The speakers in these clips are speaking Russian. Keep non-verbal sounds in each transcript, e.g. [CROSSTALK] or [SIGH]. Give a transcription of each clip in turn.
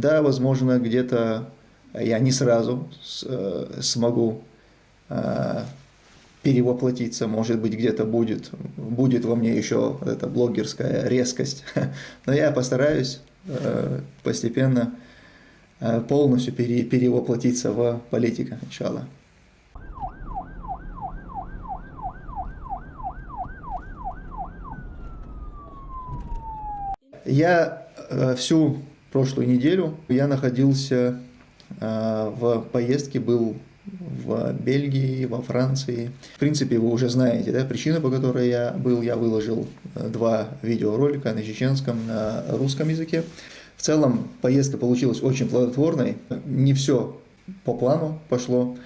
Да, возможно, где-то я не сразу смогу перевоплотиться, может быть, где-то будет, будет во мне еще эта блогерская резкость, [LAUGHS] но я постараюсь постепенно полностью пере, перевоплотиться в политика, иншаллах. Я э, всю прошлую неделю я находился э, в поездке, был в Бельгии, во Франции. В принципе, вы уже знаете, да, причину, по которой я был, я выложил э, два видеоролика на чеченском, на русском языке. В целом, поездка получилась очень плодотворной. Не все по плану пошло.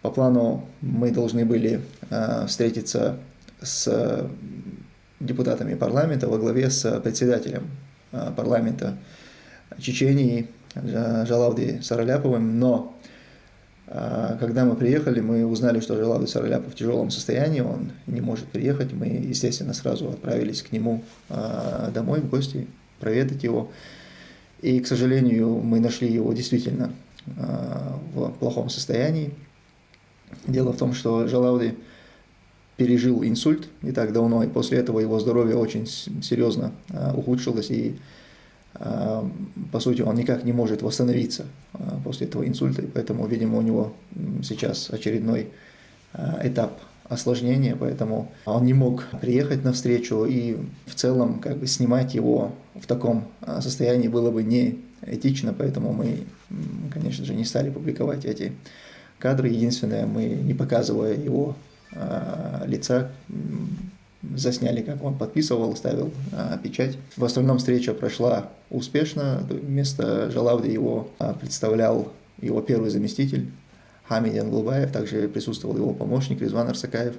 По плану мы должны были встретиться с депутатами парламента во главе с председателем Э, парламента Чечении Жалавди Сараляповым, но э, когда мы приехали, мы узнали, что Жалавди Сараляпов в тяжелом состоянии, он не может приехать, мы, естественно, сразу отправились к нему э, домой в гости, проведать его. И, к сожалению, мы нашли его действительно в плохом состоянии. Дело в том, что Жалауди пережил инсульт не так давно, и после этого его здоровье очень серьезно ухудшилось, и по сути он никак не может восстановиться а, после этого инсульта, и поэтому, видимо, у него сейчас очередной этап осложнения, поэтому он не мог приехать на встречу, и в целом как бы снимать его в таком состоянии было бы не этично, поэтому мы, конечно же, не стали публиковать эти кадры. Единственное, мы не показывая его Э, лица засняли, как он подписывал, ставил э, печать. В остальном встреча прошла успешно. Вместо Жалавди его э, представлял его первый заместитель Хамид Янглубаев, также присутствовал его помощник Резван Арсакаев.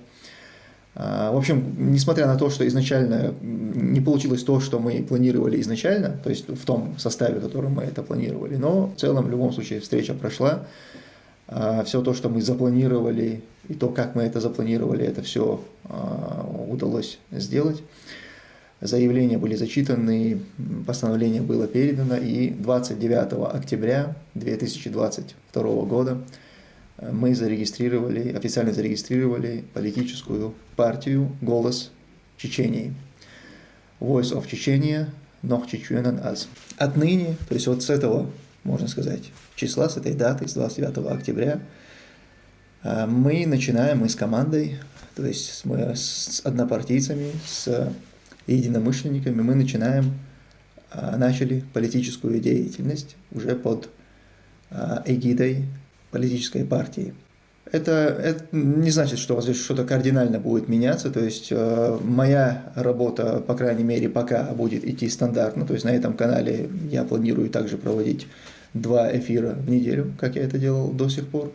В общем, несмотря на то, что изначально не получилось то, что мы планировали изначально, то есть в том составе, в котором мы это планировали, но в целом, в любом случае, встреча прошла. А, все то, что мы запланировали, и то, как мы это запланировали, это все а, удалось сделать. Заявления были зачитаны, постановление было передано, и 29 октября 2022 года мы зарегистрировали, официально зарегистрировали политическую партию «Голос Чечении». Voice of Chechenia, Нох Чечуэнан Аз. Отныне, то есть вот с этого можно сказать, числа, с этой даты, с 29 октября, мы начинаем, мы с командой, то есть мы с однопартийцами, с единомышленниками, мы начинаем, а, начали политическую деятельность уже под а, эгидой политической партии. Это, это не значит, что у вас здесь что-то кардинально будет меняться, то есть э, моя работа, по крайней мере, пока будет идти стандартно, то есть на этом канале я планирую также проводить два эфира в неделю, как я это делал до сих пор.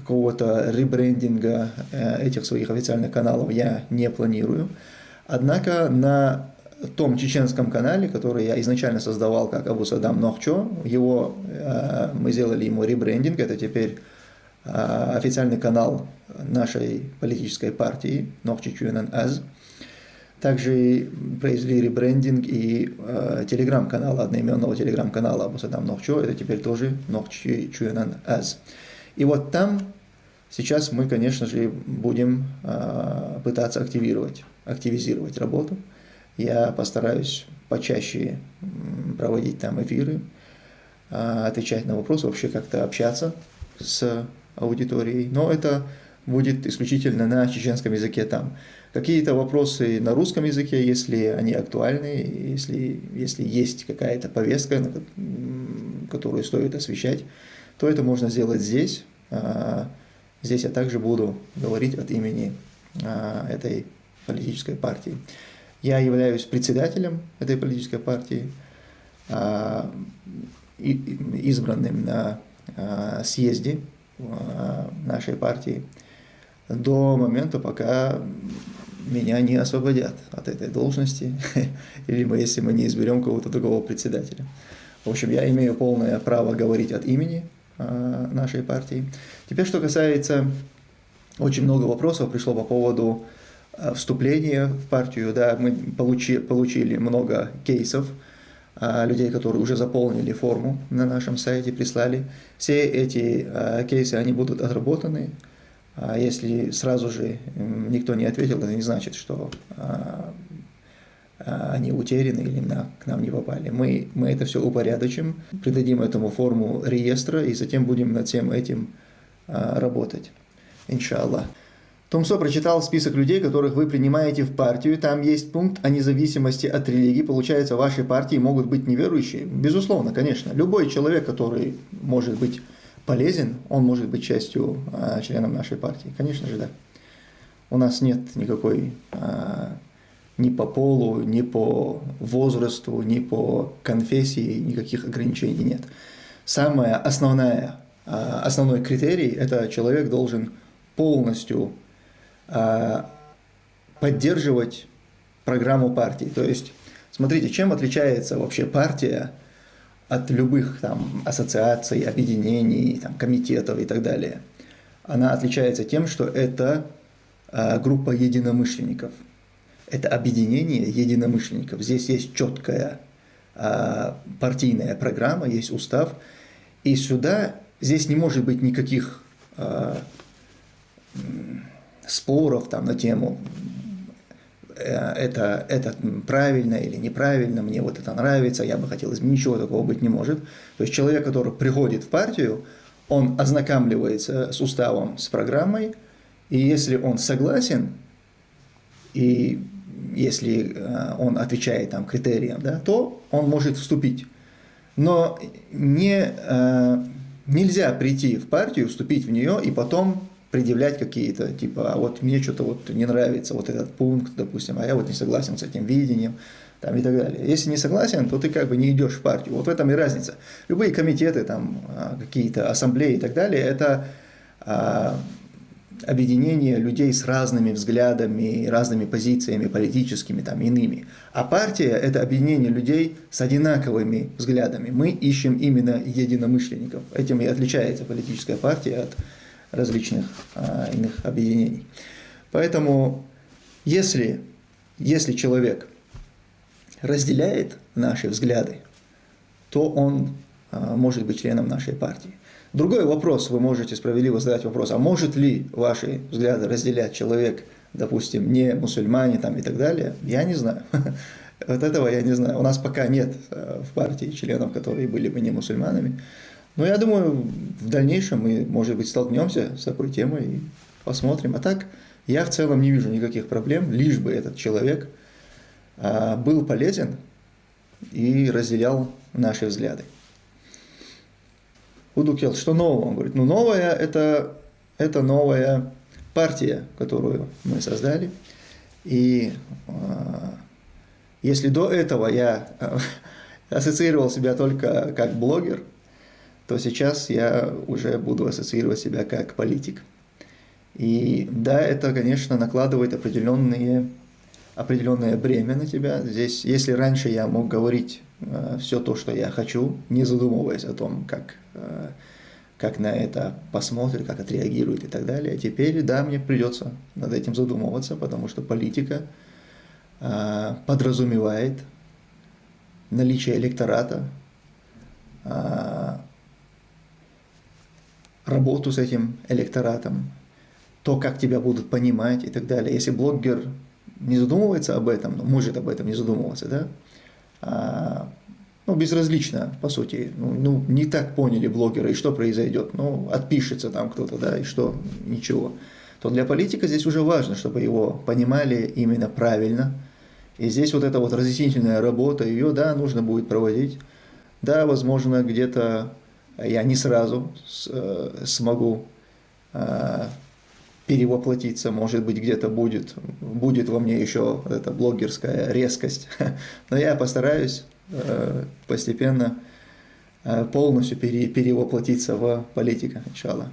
Какого-то ребрендинга э, этих своих официальных каналов я не планирую. Однако на том чеченском канале, который я изначально создавал как Абу Садам Нохчо, его, э, мы сделали ему ребрендинг, это теперь э, официальный канал нашей политической партии Нохчи Чуэнан Аз. Также произвели ребрендинг и э, телеграм-канала, одноименного телеграм-канала Абусадам Нохчо, это теперь тоже Нохчи Чуэнан Аз. И вот там сейчас мы, конечно же, будем э, пытаться активировать, активизировать работу. Я постараюсь почаще проводить там эфиры, э, отвечать на вопросы, вообще как-то общаться с аудиторией. Но это будет исключительно на чеченском языке там. Какие-то вопросы на русском языке, если они актуальны, если, если есть какая-то повестка, которую стоит освещать, то это можно сделать здесь. А, здесь я также буду говорить от имени а, этой политической партии. Я являюсь председателем этой политической партии, а, избранным на съезде нашей партии до момента, пока меня не освободят от этой должности, [LAUGHS] либо если мы не изберем кого-то другого председателя. В общем, я имею полное право говорить от имени нашей партии. Теперь, что касается, очень много вопросов пришло по поводу э, вступления в партию. Да, мы получи, получили много кейсов а, людей, которые уже заполнили форму на нашем сайте, прислали. Все эти кейсы, они будут отработаны. А если сразу же никто не ответил, это не значит, что они утеряны или на, к нам не попали. Мы, мы это все упорядочим, придадим этому форму реестра и затем будем над всем этим работать. Иншаллах. Томсо прочитал список людей, которых вы принимаете в партию. Там есть пункт о независимости от религии. Получается, в вашей партии могут быть неверующие? Безусловно, конечно. Любой человек, который может быть полезен, он может быть частью, а, членом нашей партии. Конечно же, да. У нас нет никакой а, ни по полу, ни по возрасту, ни по конфессии, никаких ограничений нет. Самое основное, а, основной критерий – это человек должен полностью а, поддерживать программу партии. То есть, смотрите, чем отличается вообще партия от любых там ассоциаций, объединений, там, комитетов и так далее. Она отличается тем, что это а, группа единомышленников. Это объединение единомышленников. Здесь есть четкая а, партийная программа, есть устав. И сюда, здесь не может быть никаких споров там на тему э, это, это правильно или неправильно, мне вот это нравится, я бы хотел изменить, ничего такого быть не может. То есть человек, который приходит в партию, он ознакомливается с уставом, с программой, и если он согласен, и если э, он отвечает там критериям, да, то он может вступить. Но не, э, нельзя прийти в партию, вступить в нее и потом предъявлять какие-то, типа, а вот мне что-то вот не нравится вот этот пункт, допустим, а я вот не согласен с этим видением, там и так далее. Если не согласен, то ты как бы не идешь в партию. Вот в этом и разница. Любые комитеты, там, а, какие-то ассамблеи и так далее, это объединение людей с разными взглядами, разными позициями политическими, там, иными. А партия – это объединение людей с одинаковыми взглядами. Мы ищем именно единомышленников. Этим и отличается политическая партия от различных а, иных объединений. Поэтому, если, если человек разделяет наши взгляды, то он может быть членом нашей партии. Другой вопрос, вы можете справедливо задать вопрос, а может ли ваши взгляды разделять человек, допустим, не мусульмане там и так далее, я не знаю. [LAUGHS] Вот этого я не знаю. У нас пока нет а, в партии членов, которые были бы не мусульманами. Но я думаю, в дальнейшем мы, может быть, столкнемся с такой темой и посмотрим. А так, я в целом не вижу никаких проблем, лишь бы этот человек а, был полезен и разделял наши взгляды. Удукел, что нового? Он говорит, ну новое это, это новая партия, которую мы создали. И а, если до этого я [LAUGHS] ассоциировал себя только как блогер, то сейчас я уже буду ассоциировать себя как политик. И да, это, конечно, накладывает определенные, определенное бремя на тебя. Здесь, если раньше я мог говорить э, все то, что я хочу, не задумываясь о том, как, э, как на это посмотрят, как отреагируют и так далее, теперь, да, мне придется над этим задумываться, потому что политика э, подразумевает наличие электората, э, работу с этим электоратом, то, как тебя будут понимать и так далее. Если блогер не задумывается об этом, ну, может об этом не задумываться, да, а, ну, безразлично, по сути, ну, ну, не так поняли блогеры, и что произойдет, ну, отпишется там кто-то, да, и что, ничего, то для политика здесь уже важно, чтобы его понимали именно правильно, и здесь вот эта вот разъяснительная работа, ее, да, нужно будет проводить, да, возможно, где-то я не сразу э, смогу э, перевоплотиться, может быть, где-то будет, будет во мне еще эта блогерская резкость, [LAUGHS] но я постараюсь э, постепенно полностью перевоплотиться в политика, иншаллах.